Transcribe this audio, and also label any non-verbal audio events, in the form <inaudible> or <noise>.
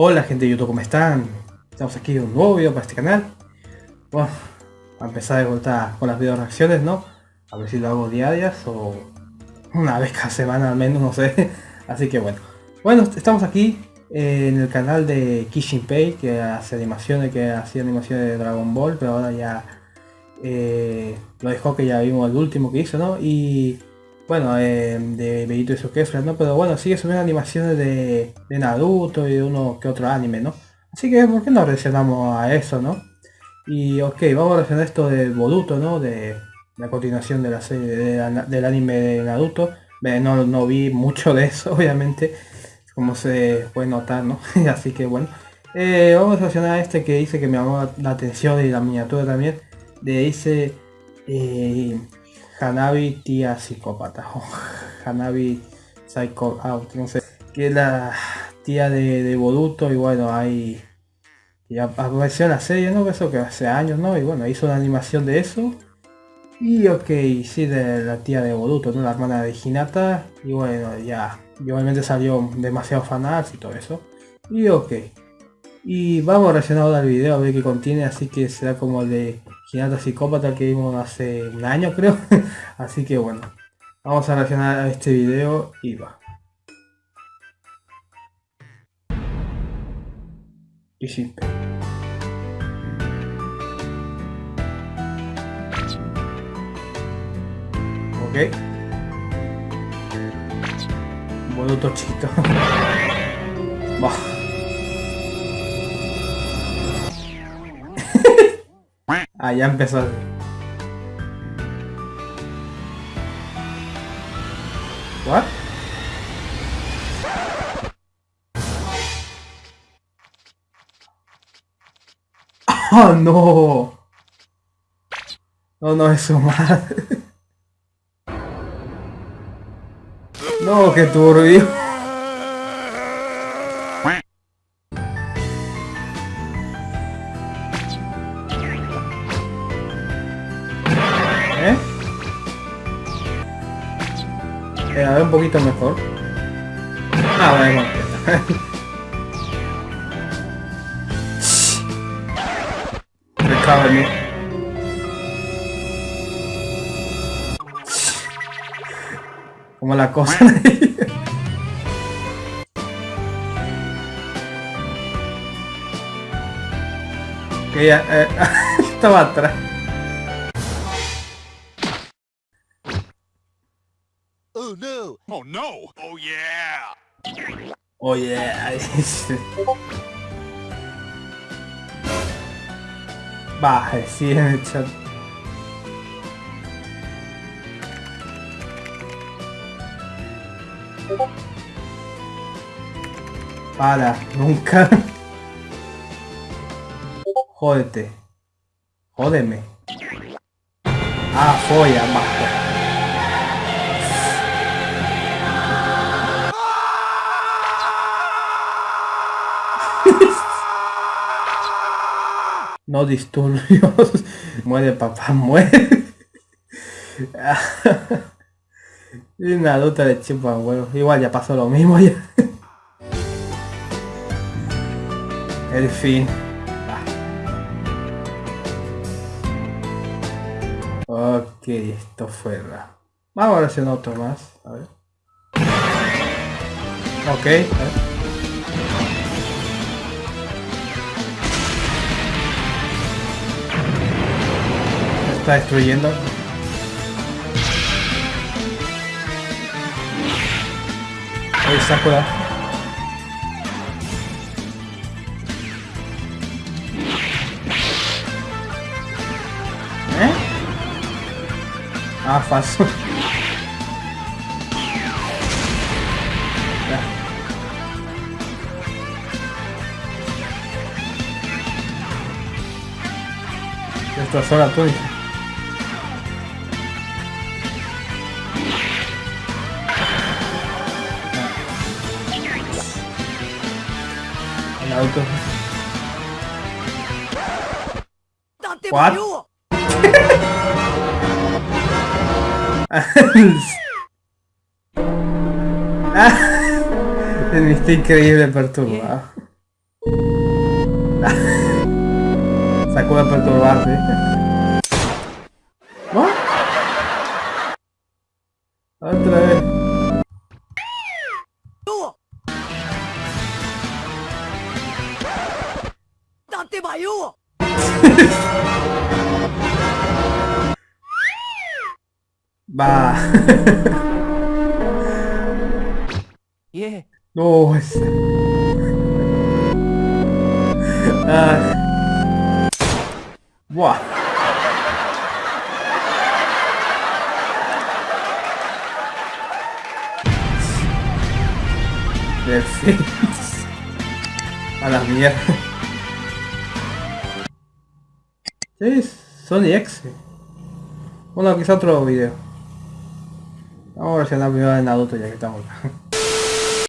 Hola gente de YouTube, ¿cómo están? Estamos aquí un nuevo video para este canal. Bueno, a empezar de vuelta con las video reacciones, ¿no? A ver si lo hago diarias o una vez cada semana al menos, no sé. <laughs> Así que bueno. Bueno, estamos aquí en el canal de Kishinpei, que hace animaciones, que hacía animaciones de Dragon Ball, pero ahora ya eh, lo dejó que ya vimos el último que hizo, ¿no? Y bueno, eh, de Beito y su Kefra, ¿no? Pero bueno, sigue subiendo animaciones de, de, Naruto y de uno que otro anime, ¿no? Así que, ¿por qué no reaccionamos a eso, no? Y ok, vamos a reaccionar esto de Boruto, ¿no? De la continuación de la serie del anime de Naruto. No, no vi mucho de eso, <laughs> obviamente, como se puede notar, ¿no? <laughs> Así que bueno. Eh, vamos a reaccionar a este que dice que me llamó la atención y la miniatura también. De dice... Hanabi tía psicópata o <laughs> Hanabi Psycho no sé, que es la tía de, de Boruto y bueno, hay ya apareció la serie, ¿no? Eso que hace años, ¿no? Y bueno, hizo una animación de eso. Y ok, sí, de la tía de Boruto, ¿no? La hermana de Hinata. Y bueno, ya, y obviamente salió demasiado fanarts y todo eso. Y ok. Y vamos a reaccionar al video a ver qué contiene, así que será como de Hinata Psicópata que vimos hace un año creo. <laughs> Así que bueno, vamos a reaccionar a este video y va. Y simple. Ok. Bueno, tochito. <laughs> Va. Ah, ya empezó. What? <laughs> Oh no. No, no, es su madre. <laughs> No, qué turbio. A ver un poquito mejor. Ah, bueno, <laughs> en Como la cosa <laughs> que ya eh, <laughs> estaba atrás. Oh yeah! Oh yeah! <laughs> Baje, sí <laughs> chat. Para, nunca. Jódete. Jódeme. Ah, folla, bajo. No disturbios. <laughs> muere papá, <laughs> muere. una adulta de huevo. Igual ya pasó lo mismo ya. El fin. Ok, esto fue Vamos a hacer otro más. A ver. Ok. A ver. Está destruyendo. Ahí Sakura. ¿Eh? Ah, falso. Destrozó la túnica. Auto. What? <laughs> está increíble perturbado. <laughs> Sacó de perturbarte. Va. Yeah. No, ese. Ah. Buah. Perfecto. A la mierda. Sí, Sony X. Bueno, quizá otro video. Vamos a la primera de Naruto ya que estamos. <laughs>